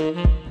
Mm-hmm.